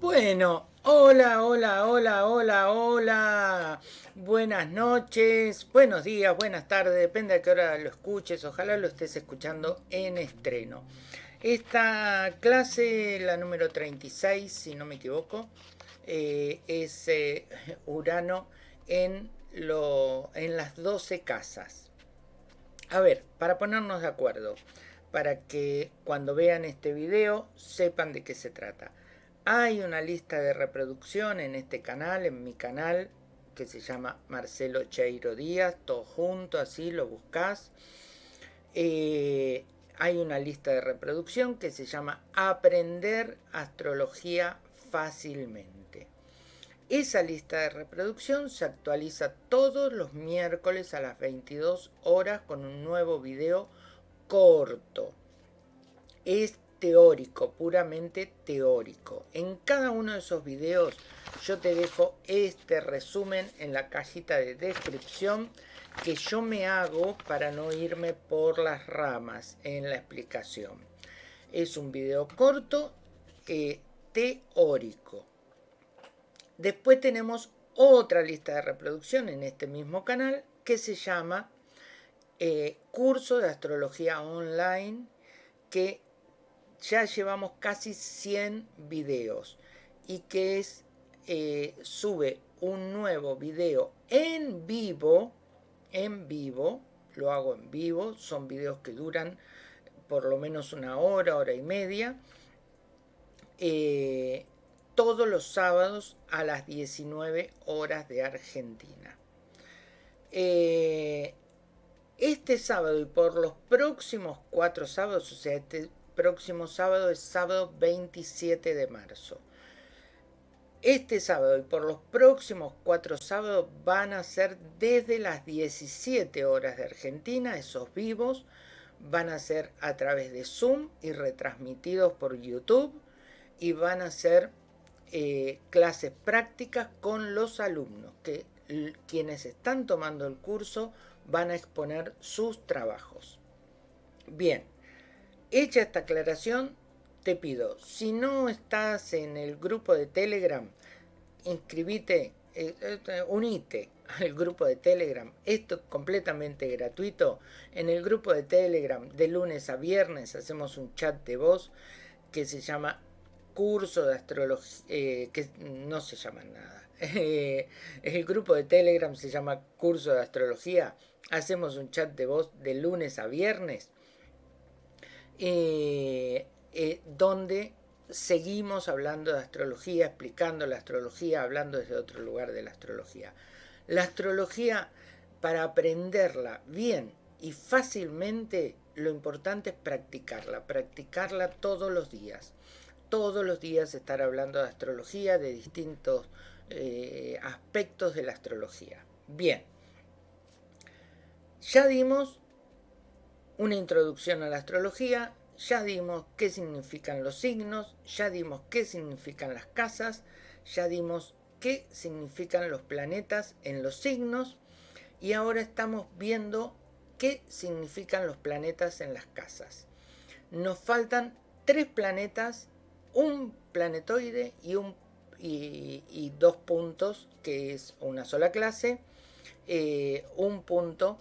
Bueno, hola, hola, hola, hola, hola. Buenas noches, buenos días, buenas tardes, depende a qué hora lo escuches. Ojalá lo estés escuchando en estreno. Esta clase, la número 36, si no me equivoco, eh, es eh, Urano en, lo, en las 12 casas. A ver, para ponernos de acuerdo, para que cuando vean este video sepan de qué se trata. Hay una lista de reproducción en este canal, en mi canal, que se llama Marcelo Cheiro Díaz, todo junto, así lo buscas. Eh, hay una lista de reproducción que se llama Aprender Astrología Fácilmente. Esa lista de reproducción se actualiza todos los miércoles a las 22 horas con un nuevo video corto. Es teórico, puramente teórico. En cada uno de esos videos yo te dejo este resumen en la cajita de descripción que yo me hago para no irme por las ramas en la explicación. Es un video corto eh, teórico. Después tenemos otra lista de reproducción en este mismo canal que se llama eh, Curso de Astrología Online que ya llevamos casi 100 videos y que es eh, sube un nuevo video en vivo en vivo lo hago en vivo son videos que duran por lo menos una hora hora y media eh, todos los sábados a las 19 horas de Argentina. Eh, este sábado y por los próximos cuatro sábados, o sea, este próximo sábado es sábado 27 de marzo. Este sábado y por los próximos cuatro sábados van a ser desde las 17 horas de Argentina, esos vivos, van a ser a través de Zoom y retransmitidos por YouTube y van a ser eh, clases prácticas con los alumnos, que quienes están tomando el curso van a exponer sus trabajos. Bien, Hecha esta aclaración, te pido, si no estás en el grupo de Telegram, inscribite, eh, eh, unite al grupo de Telegram. Esto es completamente gratuito. En el grupo de Telegram, de lunes a viernes, hacemos un chat de voz que se llama curso de astrología, eh, que no se llama nada. el grupo de Telegram se llama curso de astrología. Hacemos un chat de voz de lunes a viernes eh, eh, donde seguimos hablando de astrología, explicando la astrología, hablando desde otro lugar de la astrología. La astrología, para aprenderla bien y fácilmente, lo importante es practicarla, practicarla todos los días. Todos los días estar hablando de astrología, de distintos eh, aspectos de la astrología. Bien, ya dimos una introducción a la astrología, ya dimos qué significan los signos, ya dimos qué significan las casas, ya dimos qué significan los planetas en los signos y ahora estamos viendo qué significan los planetas en las casas. Nos faltan tres planetas, un planetoide y, un, y, dos puntos, que es una sola clase, eh, un punto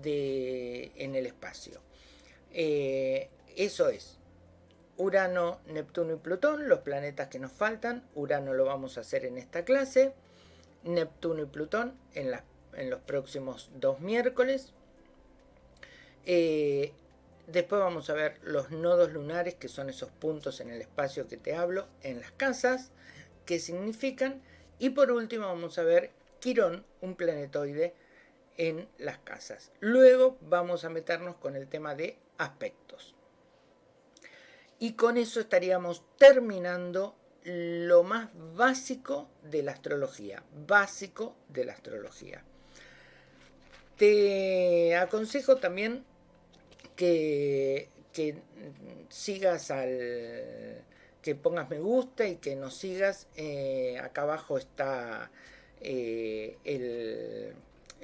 de, en el espacio. Eh, eso es. Urano, Neptuno y Plutón, los planetas que nos faltan. Urano lo vamos a hacer en esta clase. Neptuno y Plutón en, en los próximos dos miércoles. Eh, después vamos a ver los nodos lunares, que son esos puntos en el espacio que te hablo, en las casas, qué significan. Y por último vamos a ver Quirón, un planetoide en las casas. Luego vamos a meternos con el tema de aspectos. Y con eso estaríamos terminando lo más básico de la astrología. Básico de la astrología. Te aconsejo también que, que sigas al que pongas me gusta y que nos sigas. Eh, acá abajo está eh, el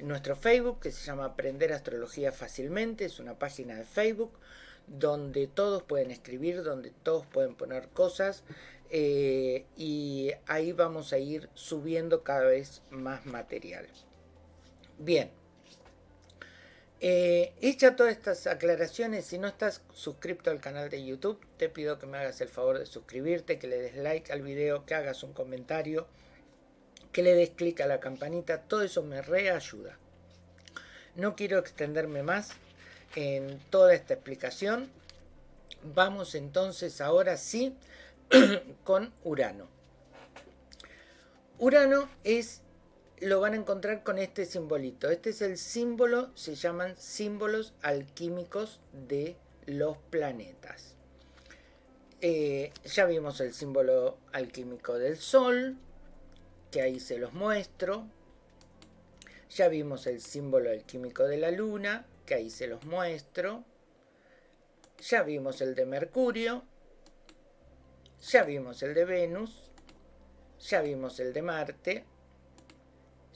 nuestro Facebook que se llama Aprender Astrología Fácilmente, es una página de Facebook donde todos pueden escribir, donde todos pueden poner cosas. eh, y ahí vamos a ir subiendo cada vez más material. Bien. Eh, hecha todas estas aclaraciones, si no estás suscrito al canal de YouTube, te pido que me hagas el favor de suscribirte, que le des like al video, que hagas un comentario, que le des clic a la campanita, todo eso me reayuda. No quiero extenderme más en toda esta explicación. Vamos entonces ahora sí con Urano. Urano es lo van a encontrar con este simbolito. Este es el símbolo, se llaman símbolos alquímicos de los planetas. Eh, ya vimos el símbolo alquímico del Sol, que ahí se los muestro. Ya vimos el símbolo alquímico de la Luna, que ahí se los muestro. Ya vimos el de Mercurio. Ya vimos el de Venus. Ya vimos el de Marte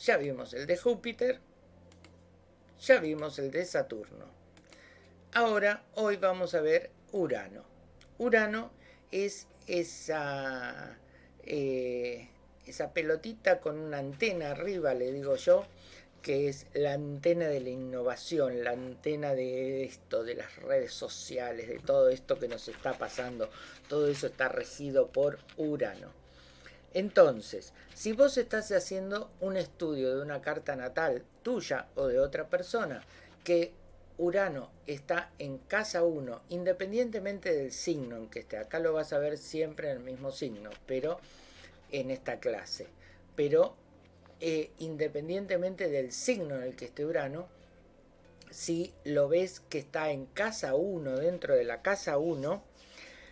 ya vimos el de Júpiter, ya vimos el de Saturno. Ahora, hoy vamos a ver Urano. Urano es esa, eh, esa pelotita con una antena arriba, le digo yo, que es la antena de la innovación, la antena de esto, de las redes sociales, de todo esto que nos está pasando. Todo eso está regido por Urano. Entonces, si vos estás haciendo un estudio de una carta natal tuya o de otra persona, que Urano está en casa 1, independientemente del signo en que esté, acá lo vas a ver siempre en el mismo signo, pero en esta clase, pero eh, independientemente del signo en el que esté Urano, si lo ves que está en casa 1, dentro de la casa 1,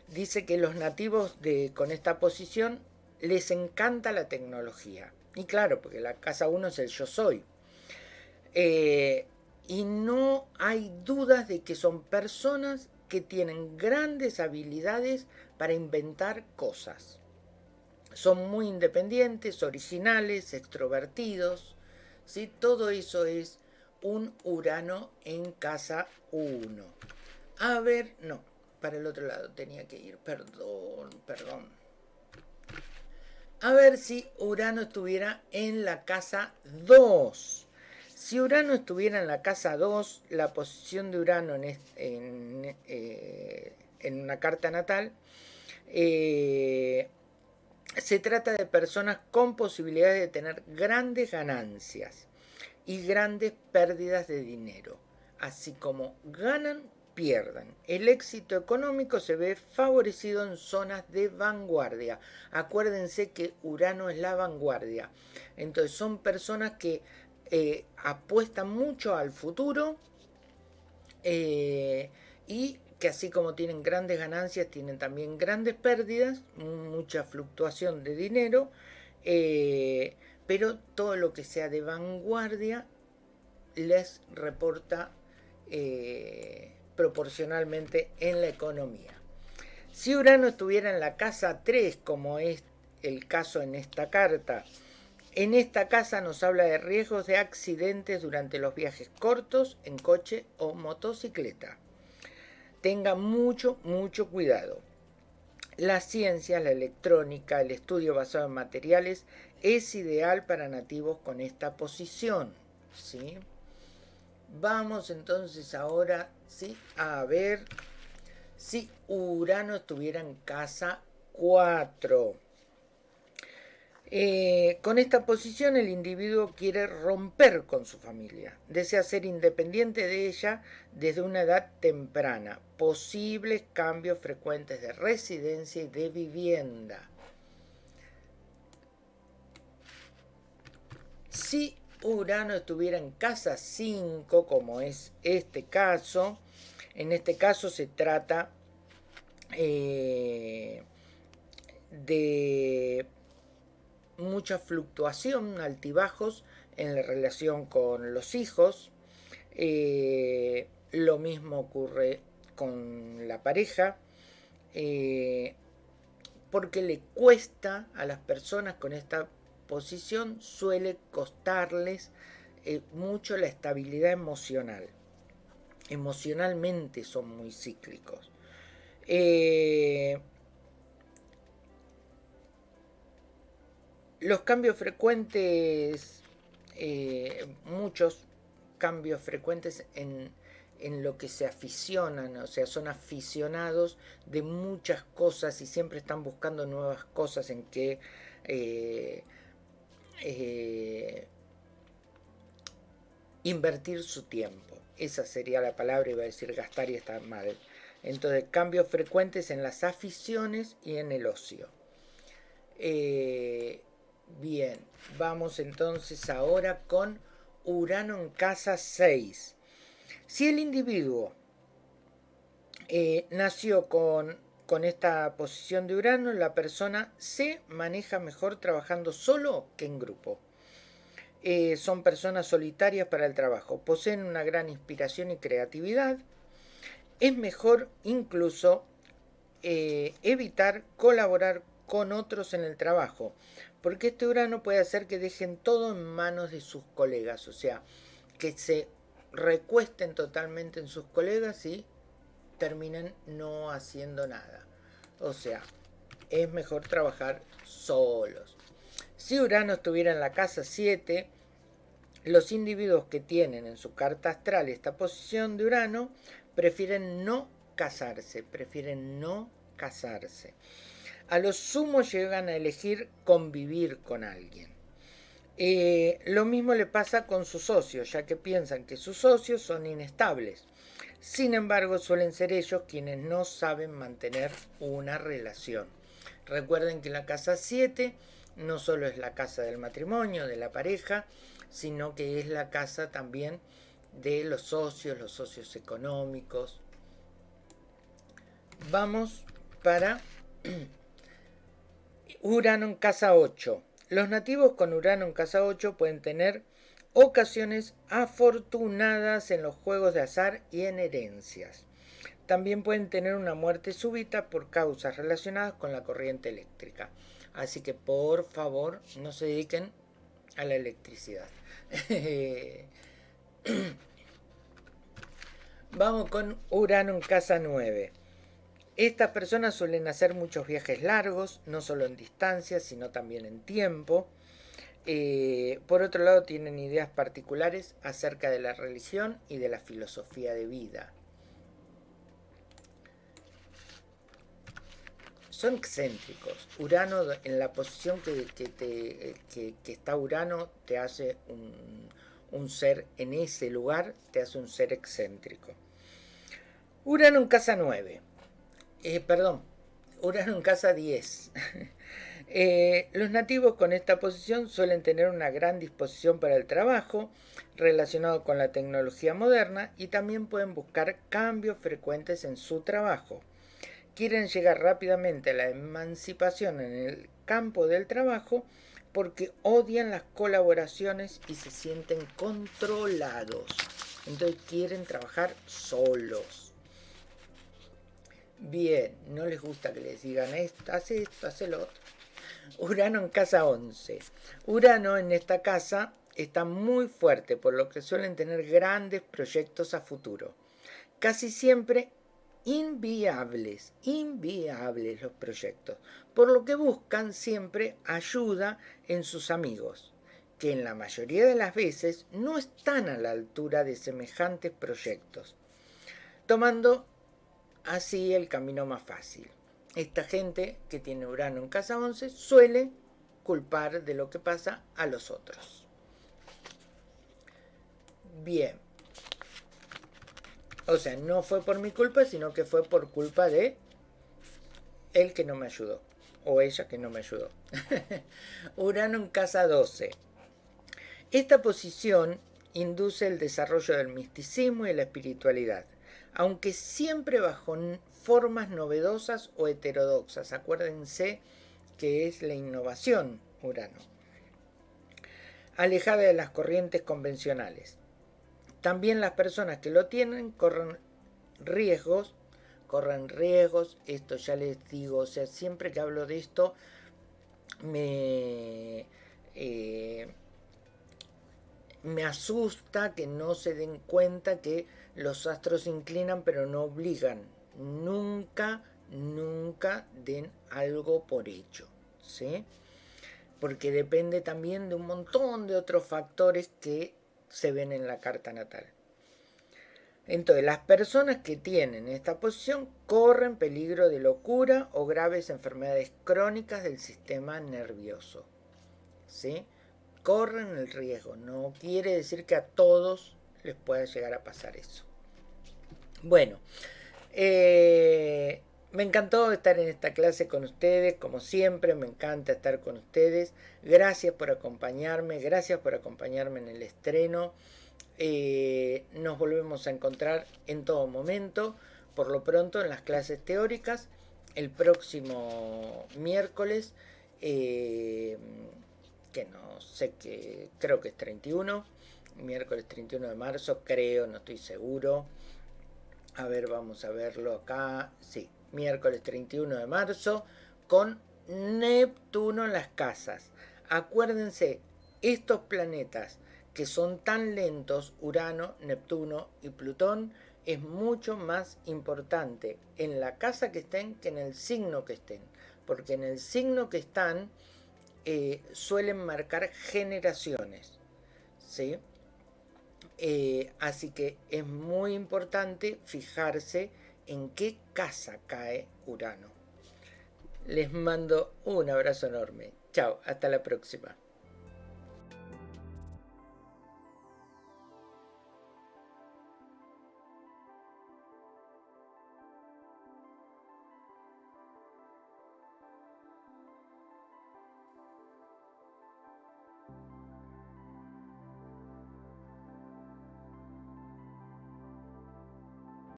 dice que los nativos de, con esta posición les encanta la tecnología. Y claro, porque la casa uno es el yo soy. Eh, y no hay dudas de que son personas que tienen grandes habilidades para inventar cosas. Son muy independientes, originales, extrovertidos. ¿sí? Todo eso es un Urano en casa 1. A ver, no, para el otro lado tenía que ir, perdón, perdón a ver si Urano estuviera en la casa 2. Si Urano estuviera en la casa 2, la posición de Urano en, eh, una carta natal, eh, se trata de personas con posibilidades de tener grandes ganancias y grandes pérdidas de dinero, así como ganan pierdan. El éxito económico se ve favorecido en zonas de vanguardia. Acuérdense que Urano es la vanguardia. Entonces son personas que eh, apuestan mucho al futuro eh, y que así como tienen grandes ganancias, tienen también grandes pérdidas, mucha fluctuación de dinero, eh, pero todo lo que sea de vanguardia les reporta proporcionalmente en la economía. Si Urano estuviera en la casa 3, como es el caso en esta carta, en esta casa nos habla de riesgos de accidentes durante los viajes cortos en coche o motocicleta. Tenga mucho, mucho cuidado. La ciencia, la electrónica, el estudio basado en materiales es ideal para nativos con esta posición. ¿sí? Vamos entonces ahora ¿sí? a ver si Urano estuviera en casa 4. Eh, con esta posición el individuo quiere romper con su familia, desea ser independiente de ella desde una edad temprana, posibles cambios frecuentes de residencia y de vivienda. Si Urano estuviera en casa 5, como es este caso, en este caso se trata eh, de mucha fluctuación, altibajos en la relación con los hijos. Eh, lo mismo ocurre con la pareja, eh, porque le cuesta a las personas con esta posición suele costarles eh, mucho la estabilidad emocional. Emocionalmente son muy cíclicos. Los cambios frecuentes, eh, muchos cambios frecuentes en, en lo que se aficionan, o sea, son aficionados de muchas cosas y siempre están buscando nuevas cosas en que eh, eh, invertir su tiempo. Esa sería la palabra, iba a decir gastar y está mal. Entonces, cambios frecuentes en las aficiones y en el ocio. Bien, vamos entonces ahora con Urano en casa 6. Si el individuo eh, nació con, con esta posición de Urano, la persona se maneja mejor trabajando solo que en grupo. Eh, son personas solitarias para el trabajo, poseen una gran inspiración y creatividad. Es mejor incluso eh, evitar colaborar con otros en el trabajo, porque este Urano puede hacer que dejen todo en manos de sus colegas, o sea, que se recuesten totalmente en sus colegas y terminen no haciendo nada. O sea, es mejor trabajar solos. Si Urano estuviera en la casa 7, los individuos que tienen en su carta astral esta posición de Urano prefieren no casarse, prefieren no casarse. A lo sumo llegan a elegir convivir con alguien. Eh, lo mismo le pasa con sus socios, ya que piensan que sus socios son inestables. Sin embargo, suelen ser ellos quienes no saben mantener una relación. Recuerden que la casa 7 no solo es la casa del matrimonio, de la pareja, sino que es la casa también de los socios, los socios económicos. Vamos para Urano en casa 8. Los nativos con Urano en casa 8 pueden tener ocasiones afortunadas en los juegos de azar y en herencias. También pueden tener una muerte súbita por causas relacionadas con la corriente eléctrica. Así que por favor no se dediquen a la electricidad. Vamos con Urano en casa 9. Estas personas suelen hacer muchos viajes largos, no solo en distancia, sino también en tiempo. Eh, por otro lado, tienen ideas particulares acerca de la religión y de la filosofía de vida. Son excéntricos. Urano, en la posición que, está Urano, te hace un, un ser en ese lugar, te hace un ser excéntrico. Urano en casa 9 eh, perdón, Urano en casa 10. Eh, los nativos con esta posición suelen tener una gran disposición para el trabajo relacionado con la tecnología moderna y también pueden buscar cambios frecuentes en su trabajo. Quieren llegar rápidamente a la emancipación en el campo del trabajo porque odian las colaboraciones y se sienten controlados. Entonces quieren trabajar solos. Bien, no les gusta que les digan esto, hace esto, hace lo otro. Urano en casa 11. Urano en esta casa está muy fuerte, por lo que suelen tener grandes proyectos a futuro. Casi siempre inviables, inviables los proyectos, por lo que buscan siempre ayuda en sus amigos, que en la mayoría de las veces no están a la altura de semejantes proyectos, tomando así el camino más fácil. Esta gente que tiene Urano en casa 11 suele culpar de lo que pasa a los otros. Bien. O sea, no fue por mi culpa, sino que fue por culpa de él que no me ayudó. O ella que no me ayudó. Urano en casa 12. Esta posición induce el desarrollo del misticismo y la espiritualidad aunque siempre bajo formas novedosas o heterodoxas. Acuérdense que es la innovación Urano. Alejada de las corrientes convencionales. También las personas que lo tienen corren riesgos, corren riesgos, esto ya les digo, o sea, siempre que hablo de esto me, eh, me asusta que no se den cuenta que los astros inclinan pero no obligan. Nunca, nunca den algo por hecho. ¿sí? porque depende también de un montón de otros factores que se ven en la carta natal. Entonces, las personas que tienen esta posición corren peligro de locura o graves enfermedades crónicas del sistema nervioso. ¿Sí? Corren el riesgo. No quiere decir que a todos les pueda llegar a pasar eso. Bueno, eh, me encantó estar en esta clase con ustedes, como siempre, me encanta estar con ustedes. Gracias por acompañarme, gracias por acompañarme en el estreno. Eh, nos volvemos a encontrar en todo momento, por lo pronto en las clases teóricas, el próximo miércoles, eh, que no sé qué, creo que es 31, miércoles 31 de marzo, creo, no estoy seguro. A ver, vamos a verlo acá. Sí, miércoles 31 de marzo con Neptuno en las casas. Acuérdense, estos planetas que son tan lentos, Urano, Neptuno y Plutón, es mucho más importante en la casa que estén que en el signo que estén. Porque en el signo que están eh, suelen marcar generaciones. ¿sí? Eh, así que es muy importante fijarse en qué casa cae Urano. Les mando un abrazo enorme. Chao, hasta la próxima.